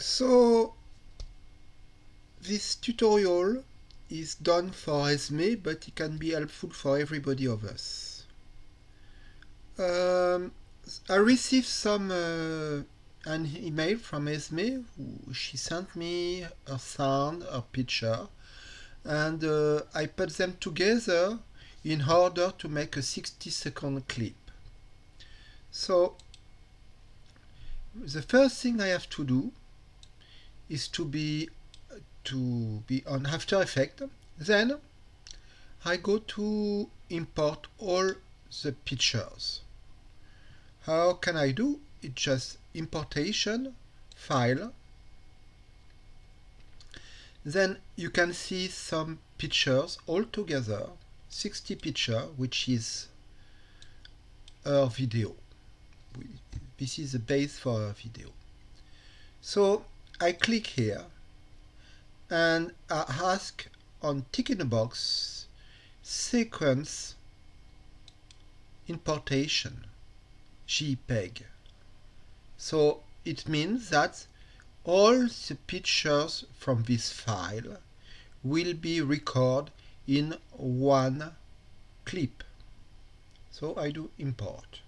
So this tutorial is done for Esme, but it can be helpful for everybody of us. Um, I received some uh, an email from Esme. She sent me a sound, a picture, and uh, I put them together in order to make a 60 second clip. So the first thing I have to do is to be to be on After Effects. Then I go to import all the pictures. How can I do? It's just importation, file. Then you can see some pictures all together, 60 picture, which is our video. This is the base for our video. So I click here and I ask on tick in the box sequence importation JPEG. So it means that all the pictures from this file will be recorded in one clip. So I do import.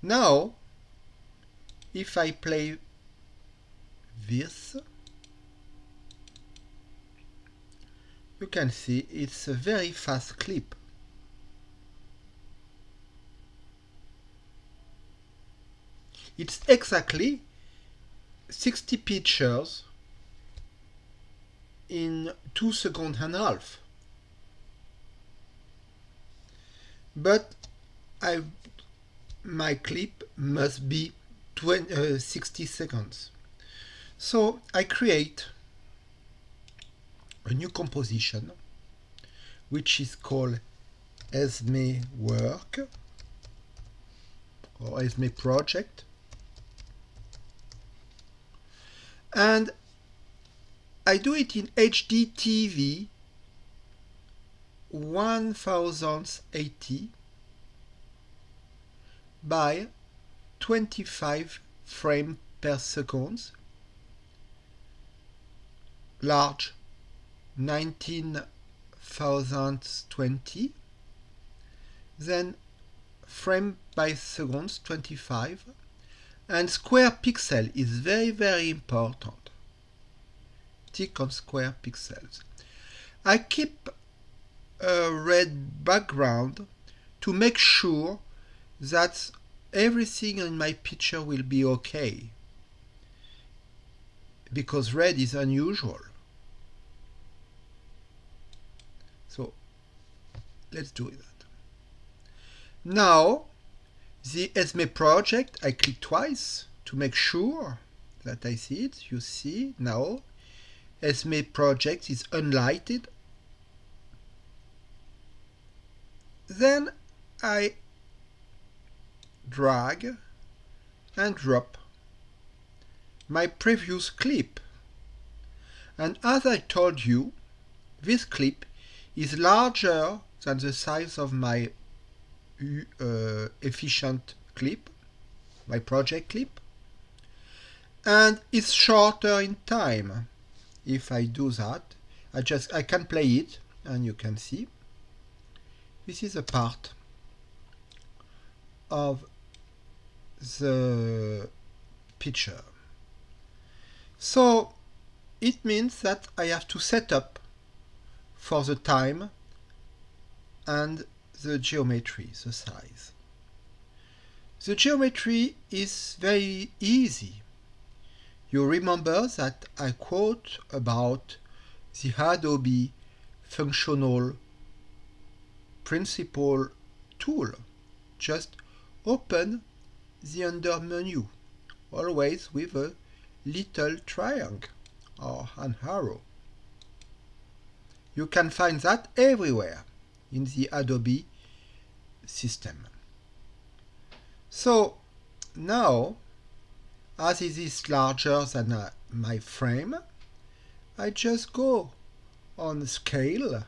Now if I play this you can see it's a very fast clip. It's exactly 60 pictures in 2 seconds and a half. But I my clip must be 20, uh, 60 seconds. So I create a new composition which is called Esme Work or Esme Project and I do it in HD TV 1080 by 25 frames per second, large 19020, then frame by seconds 25, and square pixel is very very important. Tick on square pixels. I keep a red background to make sure that everything in my picture will be okay because red is unusual. So let's do that. Now the Esme project, I click twice to make sure that I see it. You see now Esme project is unlighted. Then I drag and drop my previous clip. And as I told you, this clip is larger than the size of my uh, efficient clip, my project clip, and it's shorter in time. If I do that, I just I can play it and you can see this is a part of the picture. So it means that I have to set up for the time and the geometry, the size. The geometry is very easy. You remember that I quote about the Adobe functional principle tool. Just open the under menu, always with a little triangle or an arrow. You can find that everywhere in the Adobe system. So now, as it is larger than uh, my frame, I just go on scale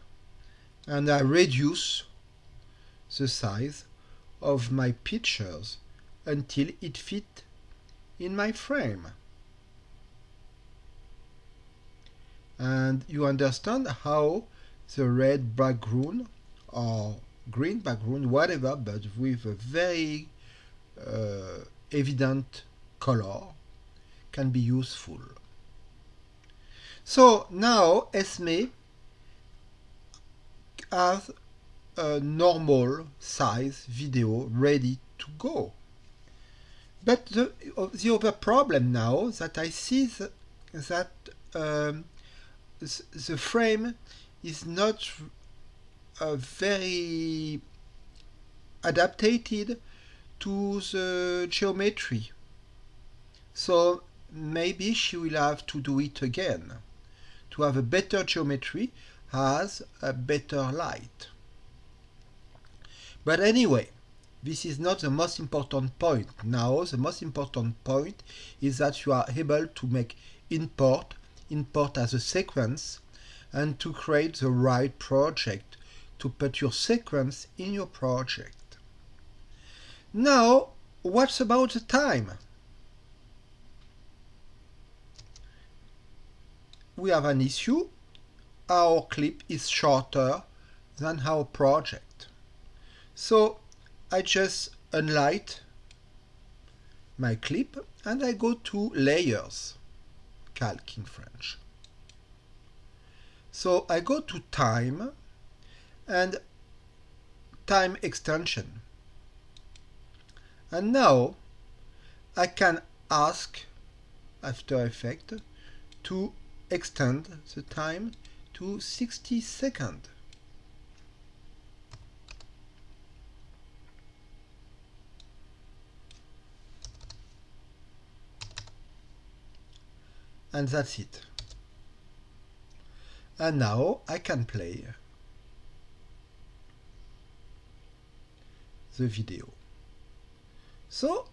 and I reduce the size of my pictures until it fit in my frame. And you understand how the red background or green background, whatever, but with a very uh, evident color can be useful. So now Esme has a normal size video ready to go. But the, the other problem now that I see that, that um, the frame is not uh, very adapted to the geometry. So maybe she will have to do it again to have a better geometry has a better light. But anyway, this is not the most important point. Now the most important point is that you are able to make import, import as a sequence and to create the right project to put your sequence in your project. Now, what's about the time? We have an issue. Our clip is shorter than our project. So I just unlight my clip and I go to layers, calc in French. So I go to time and time extension. And now I can ask After Effects to extend the time to 60 seconds. And that's it. And now I can play the video. So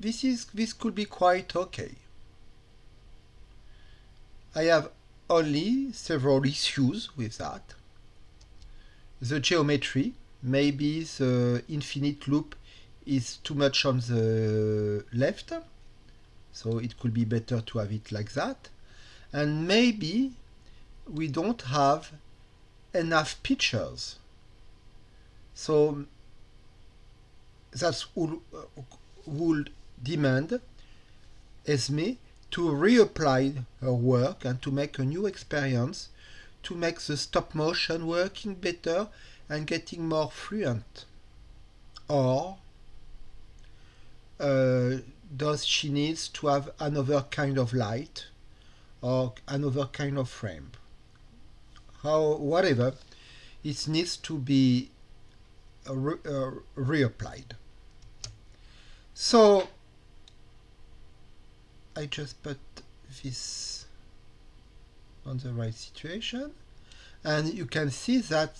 this is this could be quite okay. I have only several issues with that. The geometry, maybe the infinite loop is too much on the left, so it could be better to have it like that. And maybe we don't have enough pictures. So that would, would demand Esme to reapply her work and to make a new experience to make the stop motion working better and getting more fluent. Or uh, does she needs to have another kind of light or another kind of frame? How, whatever, it needs to be re uh, reapplied. So I just put this on the right situation and you can see that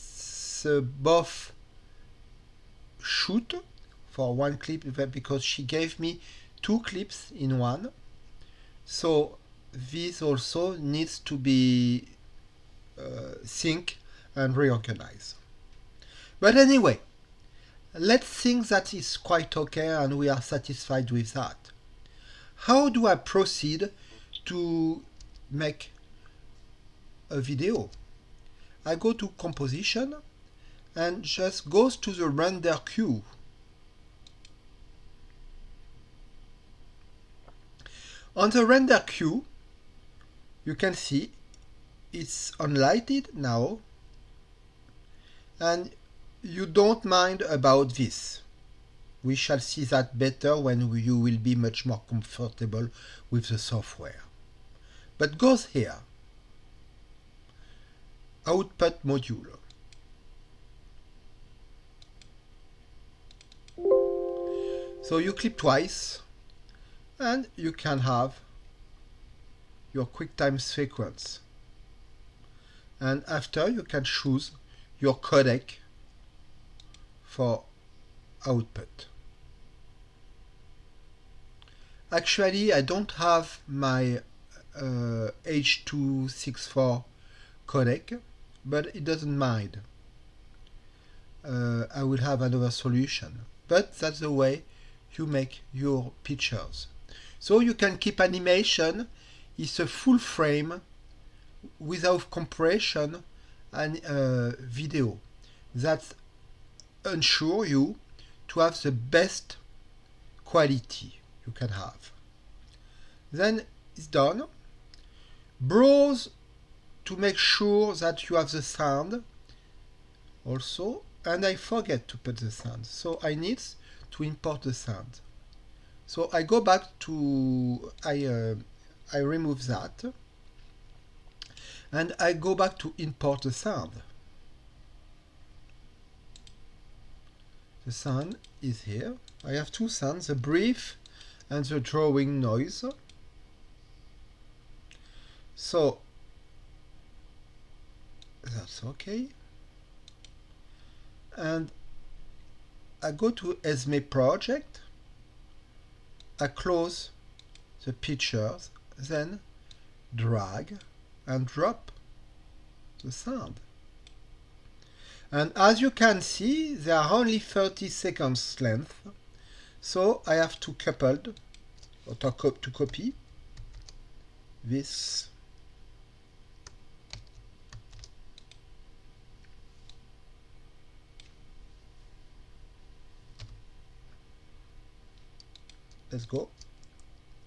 uh, both shoot for one clip because she gave me two clips in one so this also needs to be uh, sync and reorganize but anyway let's think that is quite okay and we are satisfied with that how do I proceed to make a video? I go to composition and just goes to the render queue. On the render queue, you can see it's unlighted now and you don't mind about this. We shall see that better when you will be much more comfortable with the software. But goes here. Output module. So you click twice and you can have your QuickTime sequence. And after you can choose your codec for output. Actually, I don't have my uh, H.264 codec, but it doesn't mind. Uh, I will have another solution. But that's the way you make your pictures. So you can keep animation. It's a full frame without compression and uh, video. That ensure you to have the best quality you can have. Then it's done. Browse to make sure that you have the sound also and I forget to put the sound so I need to import the sound so I go back to I uh, I remove that and I go back to import the sound. The sound is here. I have two sounds the brief and the drawing noise. So that's okay. And I go to Esme project I close the pictures then drag and drop the sound. And as you can see they are only 30 seconds length so I have to coupled or to copy this let's go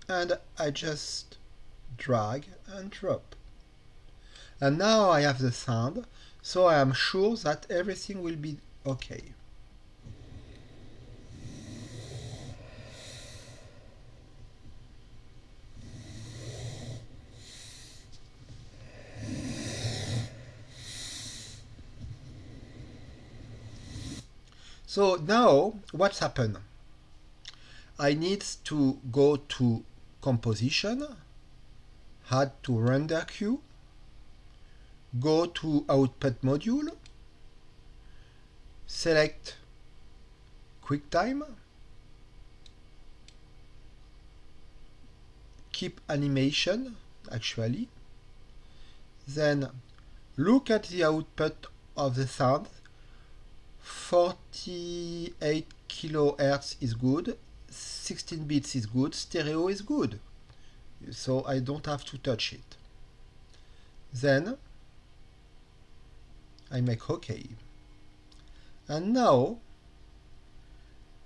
and I just drag and drop and now I have the sound so I am sure that everything will be okay So now what's happened? I need to go to composition, add to render queue, go to output module, select QuickTime, keep animation actually, then look at the output of the sound, 48 kilohertz is good, 16 bits is good, stereo is good. So I don't have to touch it. Then I make OK. And now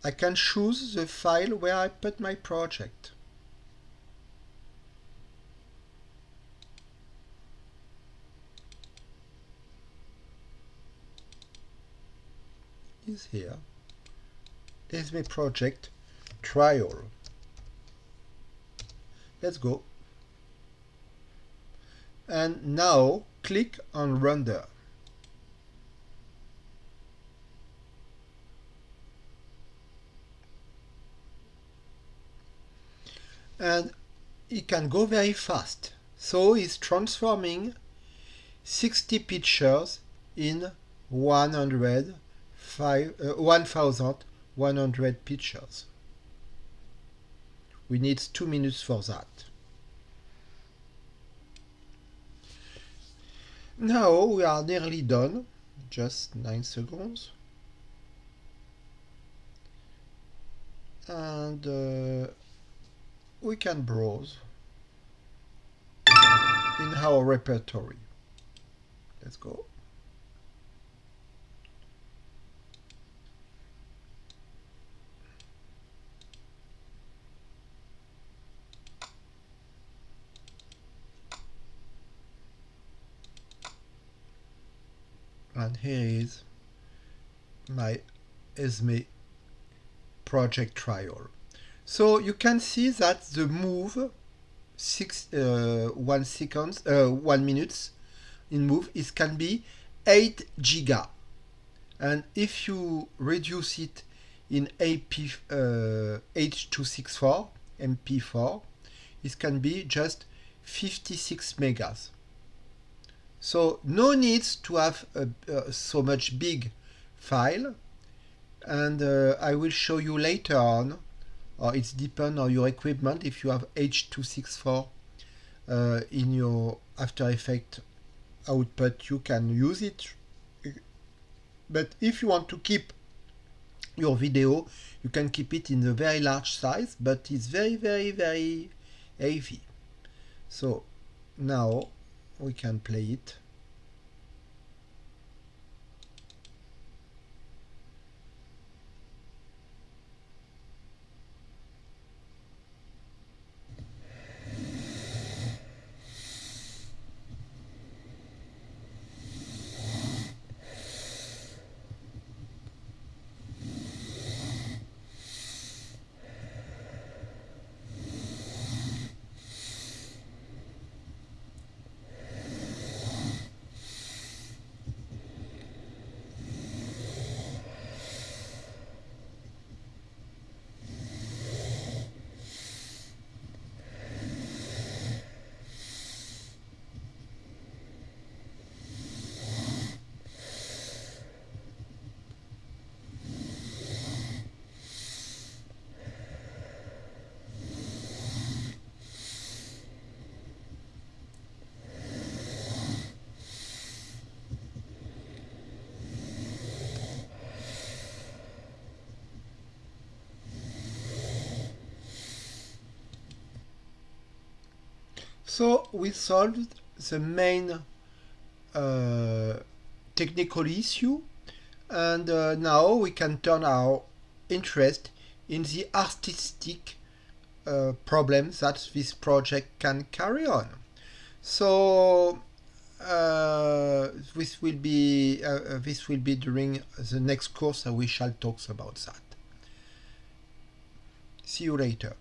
I can choose the file where I put my project. is here. Esme project trial. Let's go. And now click on render. And it can go very fast. So it's transforming 60 pictures in 100, five, uh, 1100 pictures. We need two minutes for that. Now we are nearly done, just 9 seconds. And uh, we can browse in our repertory. Let's go. And here is my Esme project trial. So you can see that the move six uh, one seconds uh, one minutes in move is can be 8 giga and if you reduce it in AP uh, H264 MP4 it can be just 56 megas so no needs to have a, uh, so much big file. And uh, I will show you later on or it's depend on your equipment if you have H264 uh, in your After Effects output you can use it. But if you want to keep your video you can keep it in the very large size but it's very very very heavy. So now we can play it So we solved the main uh, technical issue and uh, now we can turn our interest in the artistic uh, problems that this project can carry on. So uh, this will be uh, uh, this will be during the next course and we shall talk about that. See you later.